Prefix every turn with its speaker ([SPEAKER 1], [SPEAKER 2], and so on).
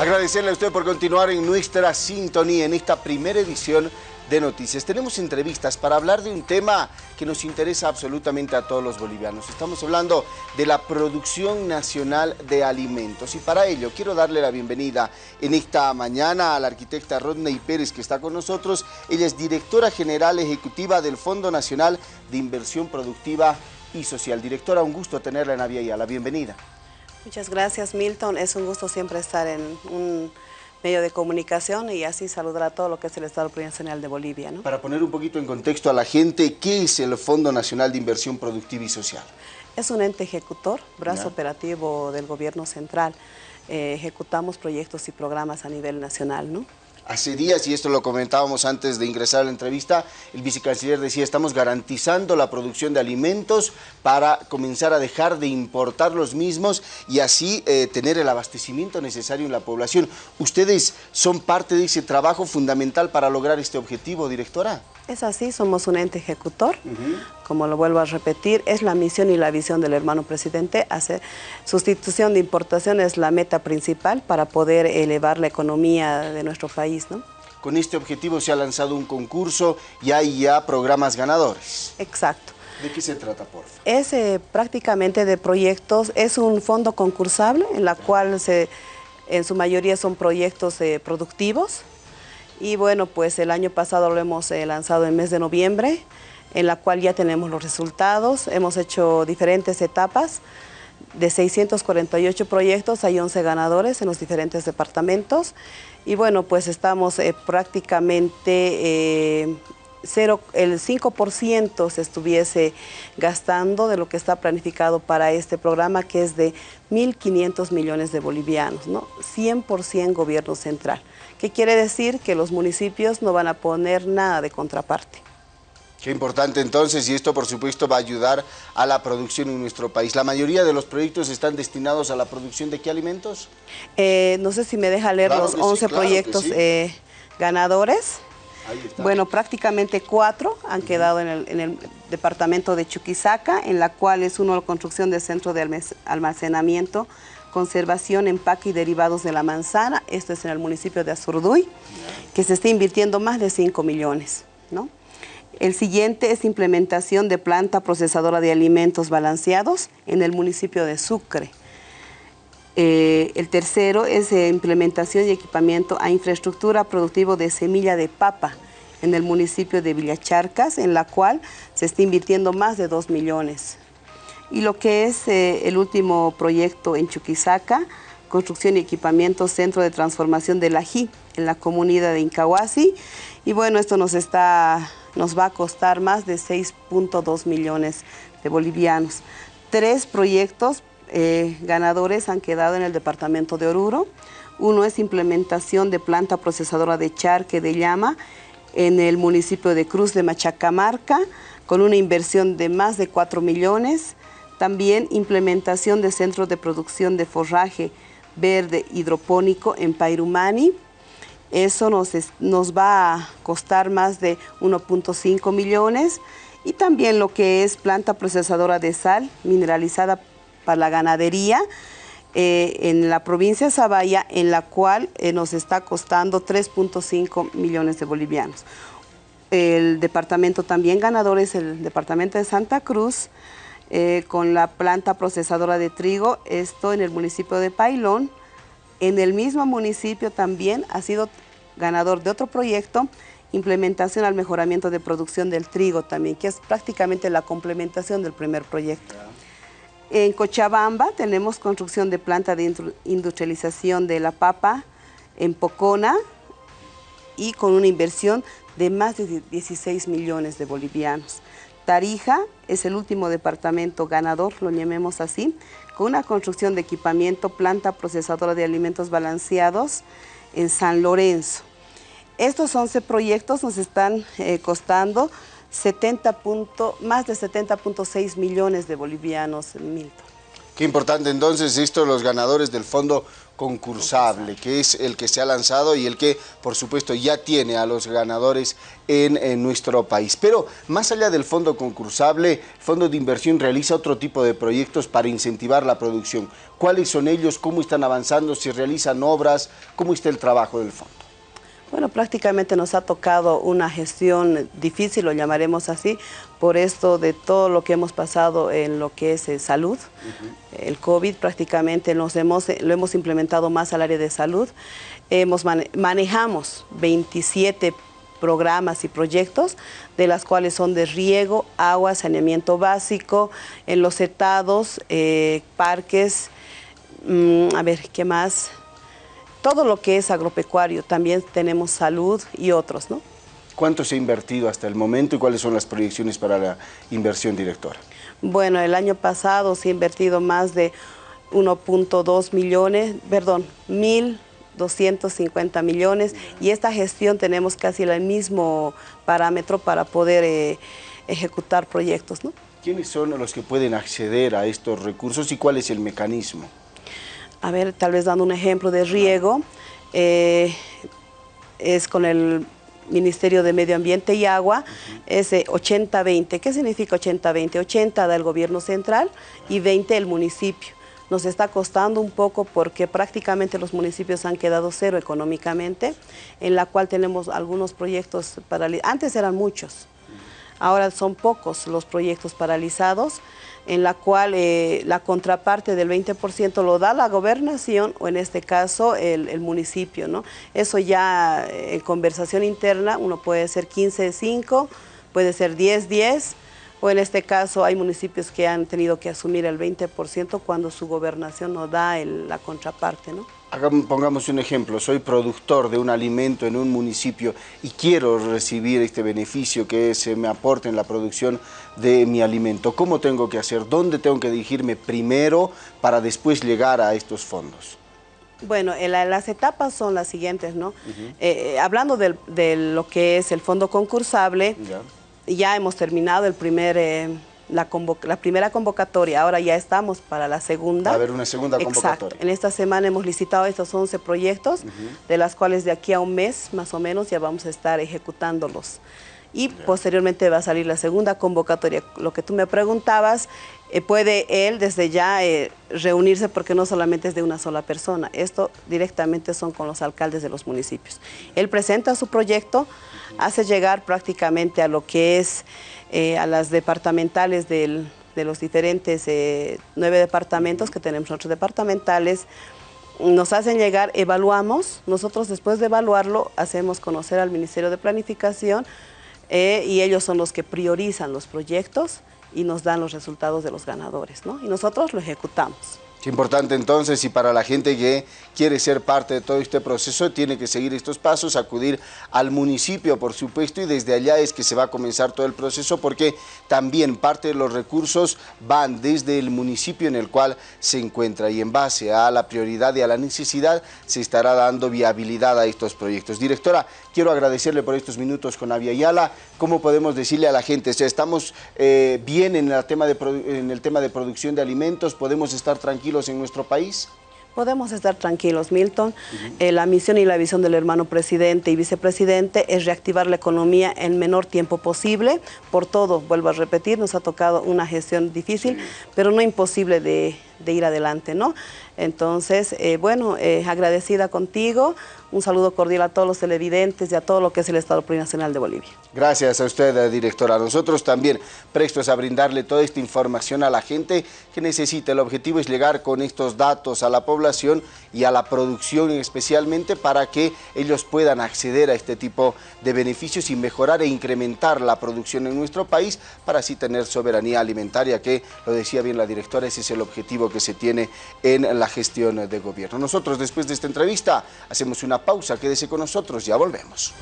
[SPEAKER 1] Agradecerle a usted por continuar en nuestra sintonía en esta primera edición de noticias. Tenemos entrevistas para hablar de un tema que nos interesa absolutamente a todos los bolivianos. Estamos hablando de la producción nacional de alimentos y para ello quiero darle la bienvenida en esta mañana a la arquitecta Rodney Pérez que está con nosotros. Ella es directora general ejecutiva del Fondo Nacional de Inversión Productiva y Social. Directora, un gusto tenerla en Avia La bienvenida.
[SPEAKER 2] Muchas gracias Milton, es un gusto siempre estar en un medio de comunicación y así saludar a todo lo que es el Estado Nacional de Bolivia.
[SPEAKER 1] Para poner un poquito en contexto a la gente, ¿qué es el Fondo Nacional de Inversión Productiva y Social?
[SPEAKER 2] Es un ente ejecutor, brazo operativo del gobierno central. Eh, ejecutamos proyectos y programas a nivel nacional, ¿no?
[SPEAKER 1] Hace días, y esto lo comentábamos antes de ingresar a la entrevista, el vicecanciller decía, estamos garantizando la producción de alimentos para comenzar a dejar de importar los mismos y así eh, tener el abastecimiento necesario en la población. ¿Ustedes son parte de ese trabajo fundamental para lograr este objetivo, directora?
[SPEAKER 2] Es así, somos un ente ejecutor, como lo vuelvo a repetir, es la misión y la visión del hermano presidente, hacer sustitución de importación es la meta principal para poder elevar la economía de nuestro país. ¿no?
[SPEAKER 1] Con este objetivo se ha lanzado un concurso y hay ya programas ganadores.
[SPEAKER 2] Exacto.
[SPEAKER 1] ¿De qué se trata, por favor?
[SPEAKER 2] Es eh, prácticamente de proyectos, es un fondo concursable en la cual se, en su mayoría son proyectos eh, productivos, y bueno, pues el año pasado lo hemos eh, lanzado en mes de noviembre, en la cual ya tenemos los resultados. Hemos hecho diferentes etapas. De 648 proyectos hay 11 ganadores en los diferentes departamentos. Y bueno, pues estamos eh, prácticamente... Eh, cero, el 5% se estuviese gastando de lo que está planificado para este programa, que es de 1.500 millones de bolivianos, ¿no? 100% gobierno central. ¿Qué quiere decir? Que los municipios no van a poner nada de contraparte.
[SPEAKER 1] Qué importante entonces, y esto por supuesto va a ayudar a la producción en nuestro país. ¿La mayoría de los proyectos están destinados a la producción de qué alimentos?
[SPEAKER 2] Eh, no sé si me deja leer los 11 proyectos eh, ganadores. Bueno, prácticamente cuatro han quedado en el, en el, departamento de Chuquisaca, en la cual es uno la construcción de centro de almacenamiento conservación, empaque y derivados de la manzana, esto es en el municipio de Azurduy, que se está invirtiendo más de 5 millones. ¿no? El siguiente es implementación de planta procesadora de alimentos balanceados en el municipio de Sucre. Eh, el tercero es implementación y equipamiento a infraestructura productiva de semilla de papa en el municipio de Villacharcas, en la cual se está invirtiendo más de 2 millones y lo que es eh, el último proyecto en Chuquisaca, construcción y equipamiento Centro de Transformación del Ají, en la comunidad de Incahuasi. Y bueno, esto nos, está, nos va a costar más de 6.2 millones de bolivianos. Tres proyectos eh, ganadores han quedado en el departamento de Oruro. Uno es implementación de planta procesadora de charque de llama en el municipio de Cruz de Machacamarca, con una inversión de más de 4 millones. También implementación de centros de producción de forraje verde hidropónico en Pairumani. Eso nos, nos va a costar más de 1.5 millones. Y también lo que es planta procesadora de sal mineralizada para la ganadería eh, en la provincia de Zabaya, en la cual eh, nos está costando 3.5 millones de bolivianos. El departamento también ganador es el departamento de Santa Cruz, eh, con la planta procesadora de trigo, esto en el municipio de Pailón. En el mismo municipio también ha sido ganador de otro proyecto, implementación al mejoramiento de producción del trigo también, que es prácticamente la complementación del primer proyecto. En Cochabamba tenemos construcción de planta de industrialización de la papa en Pocona y con una inversión de más de 16 millones de bolivianos. Tarija es el último departamento ganador, lo llamemos así, con una construcción de equipamiento, planta procesadora de alimentos balanceados en San Lorenzo. Estos 11 proyectos nos están eh, costando 70 más de 70.6 millones de bolivianos, Milton.
[SPEAKER 1] Qué importante entonces esto, los ganadores del Fondo concursable, que es el que se ha lanzado y el que, por supuesto, ya tiene a los ganadores en, nuestro país. Pero más allá del fondo concursable, Fondo de Inversión realiza otro tipo de proyectos para incentivar la producción. ¿Cuáles son ellos? ¿Cómo están avanzando? ¿Si realizan obras? ¿Cómo está el trabajo del fondo?
[SPEAKER 2] Bueno, prácticamente nos ha tocado una gestión difícil, lo llamaremos así, por esto de todo lo que hemos pasado en lo que es eh, salud. El COVID prácticamente nos hemos, eh, lo hemos implementado más al área de salud. Hemos manejamos 27 programas y proyectos, de las cuales son de riego, agua, saneamiento básico, en los estados, eh, parques, mm, a ver, ¿qué más? Todo lo que es agropecuario, también tenemos salud y otros, ¿no?
[SPEAKER 1] ¿Cuánto se ha invertido hasta el momento y cuáles son las proyecciones para la inversión directora?
[SPEAKER 2] Bueno, el año pasado se ha invertido más de 1.2 millones, perdón, 1.250 millones y esta gestión tenemos casi el mismo parámetro para poder eh, ejecutar proyectos, ¿no?
[SPEAKER 1] ¿Quiénes son los que pueden acceder a estos recursos y cuál es el mecanismo?
[SPEAKER 2] A ver, tal vez dando un ejemplo de riego, eh, es con el Ministerio de Medio Ambiente y Agua, es 80-20. ¿Qué significa 80-20? 80 da el gobierno central y 20 el municipio. Nos está costando un poco porque prácticamente los municipios han quedado cero económicamente, en la cual tenemos algunos proyectos paralizados. Antes eran muchos, ahora son pocos los proyectos paralizados en la cual eh, la contraparte del 20% lo da la gobernación o en este caso el, municipio. ¿no? Eso ya eh, en conversación interna uno puede ser 15-5, puede ser 10-10 o en este caso hay municipios que han tenido que asumir el 20% cuando su gobernación no da la contraparte. ¿no?
[SPEAKER 1] pongamos un ejemplo, soy productor de un alimento en un municipio y quiero recibir este beneficio que se me aporte en la producción de mi alimento. ¿Cómo tengo que hacer? ¿Dónde tengo que dirigirme primero para después llegar a estos fondos?
[SPEAKER 2] Bueno, las etapas son las siguientes, ¿no? Eh, eh, hablando de, lo que es el fondo concursable, ya, hemos terminado el primer... Eh, la, la, primera convocatoria, ahora ya estamos para la segunda.
[SPEAKER 1] Va a haber una segunda convocatoria. Exacto.
[SPEAKER 2] En esta semana hemos licitado estos 11 proyectos, de las cuales de aquí a un mes más o menos ya vamos a estar ejecutándolos. Y posteriormente va a salir la segunda convocatoria. Lo que tú me preguntabas, eh, puede él desde ya eh, reunirse porque no solamente es de una sola persona, esto directamente son con los alcaldes de los municipios. Él presenta su proyecto, hace llegar prácticamente a lo que es eh, a las departamentales de los diferentes nueve departamentos que tenemos nosotros departamentales, nos hacen llegar, evaluamos, nosotros después de evaluarlo hacemos conocer al Ministerio de Planificación eh, y ellos son los que priorizan los proyectos y nos dan los resultados de los ganadores, ¿no? Y nosotros lo ejecutamos.
[SPEAKER 1] Es importante entonces y para la gente que quiere ser parte de todo este proceso tiene que seguir estos pasos, acudir al municipio por supuesto y desde allá es que se va a comenzar todo el proceso porque también parte de los recursos van desde el municipio en el cual se encuentra y en base a la prioridad y a la necesidad se estará dando viabilidad a estos proyectos. Directora, quiero agradecerle por estos minutos con Avia Ayala. ¿Cómo podemos decirle a la gente? O estamos eh, bien en en el tema de producción de alimentos, podemos estar tranquilos en nuestro país?
[SPEAKER 2] Podemos estar tranquilos, Milton. Eh, la misión y la visión del hermano presidente y vicepresidente es reactivar la economía en menor tiempo posible. Por todo, vuelvo a repetir, nos ha tocado una gestión difícil, pero no imposible de, ir adelante, ¿no? Entonces, eh, bueno, eh, agradecida contigo, un saludo cordial a todos los televidentes y a todo lo que es el Estado Plurinacional de Bolivia.
[SPEAKER 1] Gracias a usted, directora. Nosotros también prestos a brindarle toda esta información a la gente que necesita. El objetivo es llegar con estos datos a la población y a la producción especialmente para que ellos puedan acceder a este tipo de beneficios y mejorar e incrementar la producción en nuestro país para así tener soberanía alimentaria, que lo decía bien la directora, ese es el objetivo que se tiene en la gestión de gobierno. Nosotros después de esta entrevista hacemos una pausa, quédese con nosotros, ya volvemos.